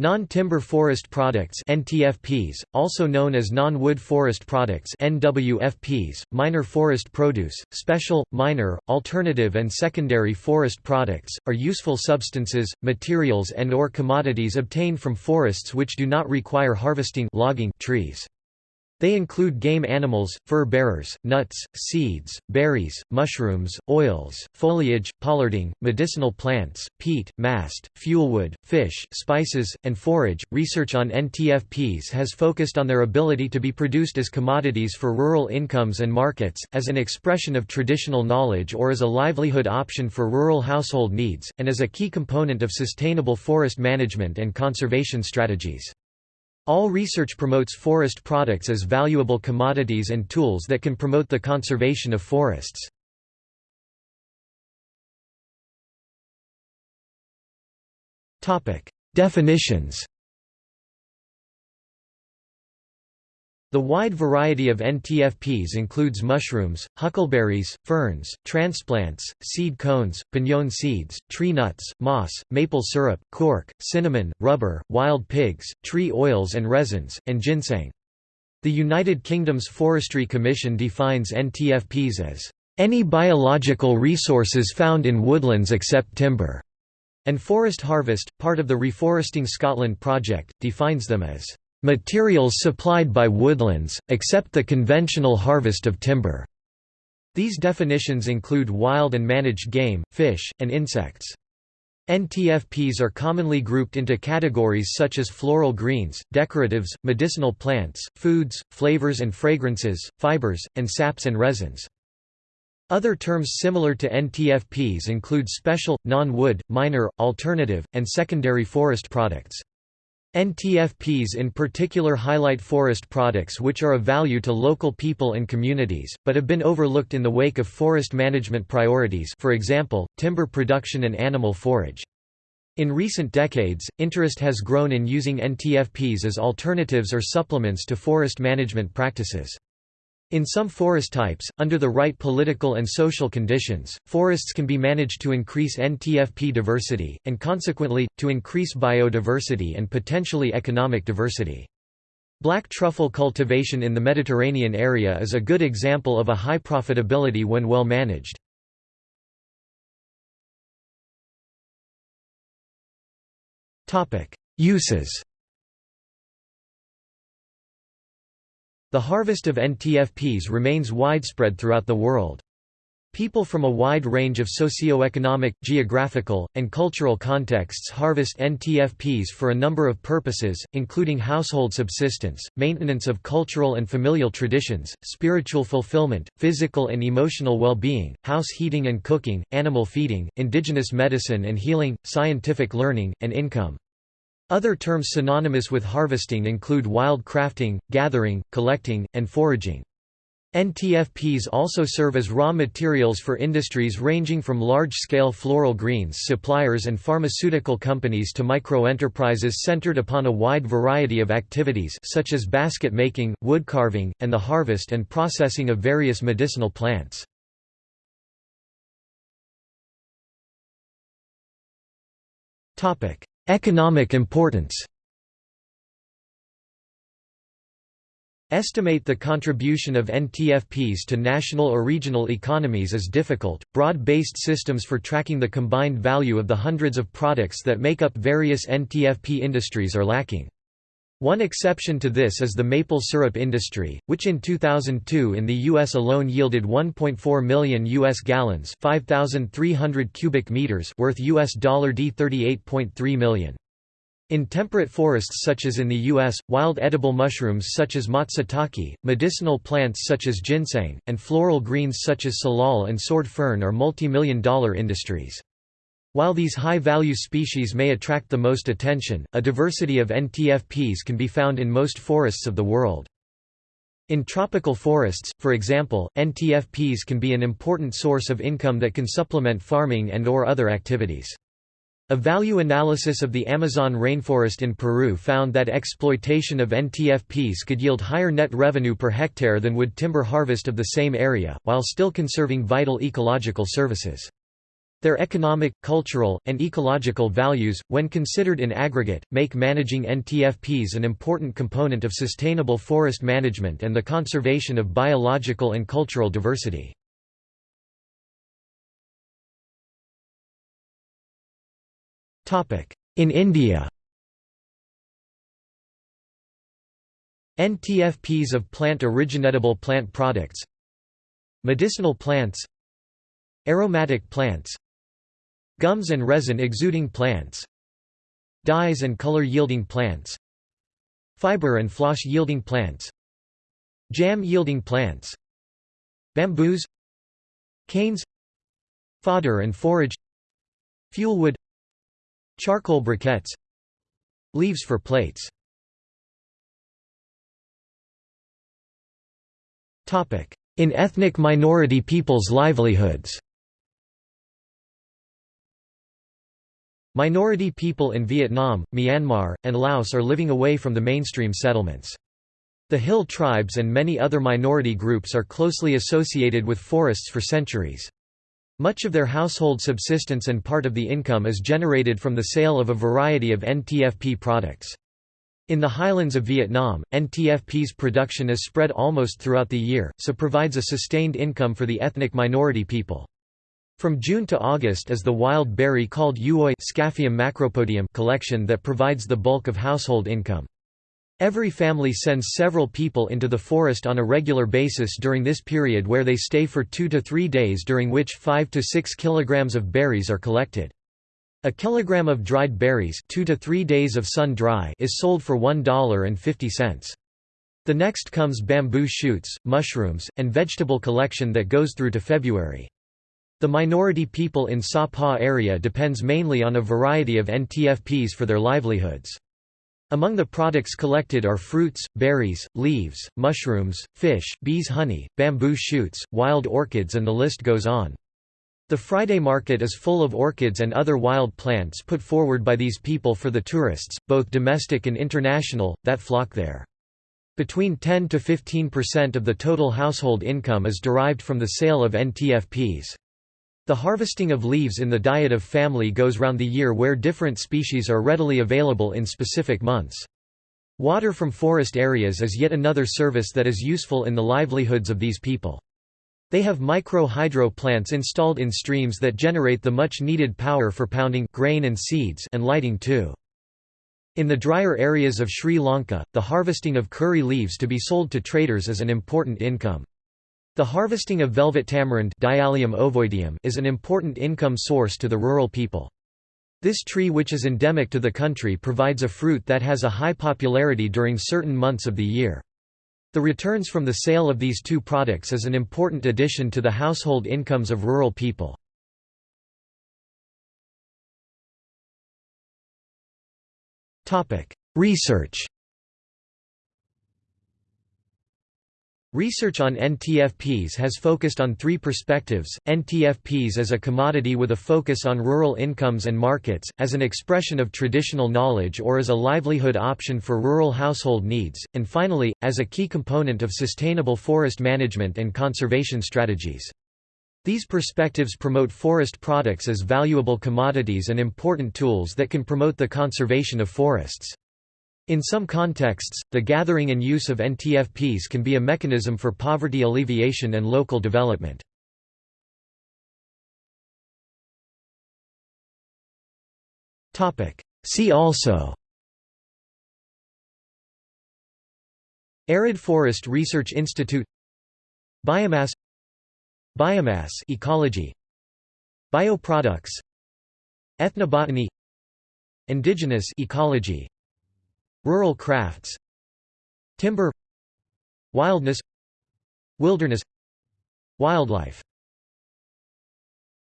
Non-timber forest products NTFPs, also known as non-wood forest products NWFPs, minor forest produce, special, minor, alternative and secondary forest products, are useful substances, materials and or commodities obtained from forests which do not require harvesting logging trees. They include game animals, fur-bearers, nuts, seeds, berries, mushrooms, oils, foliage, pollarding, medicinal plants, peat, mast, fuelwood, fish, spices, and forage. Research on NTFPs has focused on their ability to be produced as commodities for rural incomes and markets, as an expression of traditional knowledge or as a livelihood option for rural household needs, and as a key component of sustainable forest management and conservation strategies. All research promotes forest products as valuable commodities and tools that can promote the conservation of forests. Definitions The wide variety of NTFPs includes mushrooms, huckleberries, ferns, transplants, seed cones, pinon seeds, tree nuts, moss, maple syrup, cork, cinnamon, rubber, wild pigs, tree oils and resins, and ginseng. The United Kingdom's Forestry Commission defines NTFPs as any biological resources found in woodlands except timber, and Forest Harvest, part of the Reforesting Scotland project, defines them as materials supplied by woodlands, except the conventional harvest of timber. These definitions include wild and managed game, fish, and insects. NTFPs are commonly grouped into categories such as floral greens, decoratives, medicinal plants, foods, flavors and fragrances, fibers, and saps and resins. Other terms similar to NTFPs include special, non-wood, minor, alternative, and secondary forest products. NTFPs in particular highlight forest products which are of value to local people and communities, but have been overlooked in the wake of forest management priorities for example, timber production and animal forage. In recent decades, interest has grown in using NTFPs as alternatives or supplements to forest management practices. In some forest types, under the right political and social conditions, forests can be managed to increase NTFP diversity, and consequently, to increase biodiversity and potentially economic diversity. Black truffle cultivation in the Mediterranean area is a good example of a high profitability when well managed. Uses The harvest of NTFPs remains widespread throughout the world. People from a wide range of socio-economic, geographical, and cultural contexts harvest NTFPs for a number of purposes, including household subsistence, maintenance of cultural and familial traditions, spiritual fulfillment, physical and emotional well-being, house heating and cooking, animal feeding, indigenous medicine and healing, scientific learning, and income. Other terms synonymous with harvesting include wild crafting, gathering, collecting, and foraging. NTFPs also serve as raw materials for industries ranging from large-scale floral greens suppliers and pharmaceutical companies to micro-enterprises centered upon a wide variety of activities such as basket making, wood carving, and the harvest and processing of various medicinal plants. Economic importance Estimate the contribution of NTFPs to national or regional economies is difficult. Broad based systems for tracking the combined value of the hundreds of products that make up various NTFP industries are lacking. One exception to this is the maple syrup industry, which in 2002 in the US alone yielded 1.4 million US gallons, 5300 cubic meters worth US dollar D 38.3 million. In temperate forests such as in the U.S., wild edible mushrooms such as matsutake, medicinal plants such as ginseng, and floral greens such as salal and sword fern are multi-million dollar industries. While these high-value species may attract the most attention, a diversity of NTFPs can be found in most forests of the world. In tropical forests, for example, NTFPs can be an important source of income that can supplement farming and or other activities. A value analysis of the Amazon rainforest in Peru found that exploitation of NTFPs could yield higher net revenue per hectare than would timber harvest of the same area, while still conserving vital ecological services. Their economic, cultural, and ecological values, when considered in aggregate, make managing NTFPs an important component of sustainable forest management and the conservation of biological and cultural diversity. In India NTFPs of plant originatable plant products Medicinal plants Aromatic plants Gums and resin exuding plants Dyes and color yielding plants Fiber and floss yielding plants Jam yielding plants Bamboos Canes Fodder and forage Fuelwood Charcoal briquettes Leaves for plates. In ethnic minority peoples' livelihoods Minority people in Vietnam, Myanmar, and Laos are living away from the mainstream settlements. The Hill tribes and many other minority groups are closely associated with forests for centuries. Much of their household subsistence and part of the income is generated from the sale of a variety of NTFP products. In the highlands of Vietnam, NTFP's production is spread almost throughout the year, so provides a sustained income for the ethnic minority people. From June to August is the wild berry called Uoi macropodum collection that provides the bulk of household income. Every family sends several people into the forest on a regular basis during this period where they stay for two to three days during which 5 to 6 kilograms of berries are collected. A kilogram of dried berries two to three days of sun dry is sold for $1.50. The next comes bamboo shoots, mushrooms, and vegetable collection that goes through to February. The minority people in Sa Pa area depends mainly on a variety of NTFPs for their livelihoods. Among the products collected are fruits, berries, leaves, mushrooms, fish, bees honey, bamboo shoots, wild orchids and the list goes on. The Friday market is full of orchids and other wild plants put forward by these people for the tourists, both domestic and international, that flock there. Between 10 to 15% of the total household income is derived from the sale of NTFPs. The harvesting of leaves in the diet of family goes round the year where different species are readily available in specific months. Water from forest areas is yet another service that is useful in the livelihoods of these people. They have micro-hydro plants installed in streams that generate the much-needed power for pounding grain and seeds and lighting too. In the drier areas of Sri Lanka, the harvesting of curry leaves to be sold to traders is an important income. The harvesting of velvet tamarind is an important income source to the rural people. This tree which is endemic to the country provides a fruit that has a high popularity during certain months of the year. The returns from the sale of these two products is an important addition to the household incomes of rural people. Research Research on NTFPs has focused on three perspectives, NTFPs as a commodity with a focus on rural incomes and markets, as an expression of traditional knowledge or as a livelihood option for rural household needs, and finally, as a key component of sustainable forest management and conservation strategies. These perspectives promote forest products as valuable commodities and important tools that can promote the conservation of forests. In some contexts, the gathering and use of NTFPs can be a mechanism for poverty alleviation and local development. See also Arid Forest Research Institute Biomass Biomass ecology Bioproducts Ethnobotany Indigenous ecology Rural crafts Timber Wildness Wilderness Wildlife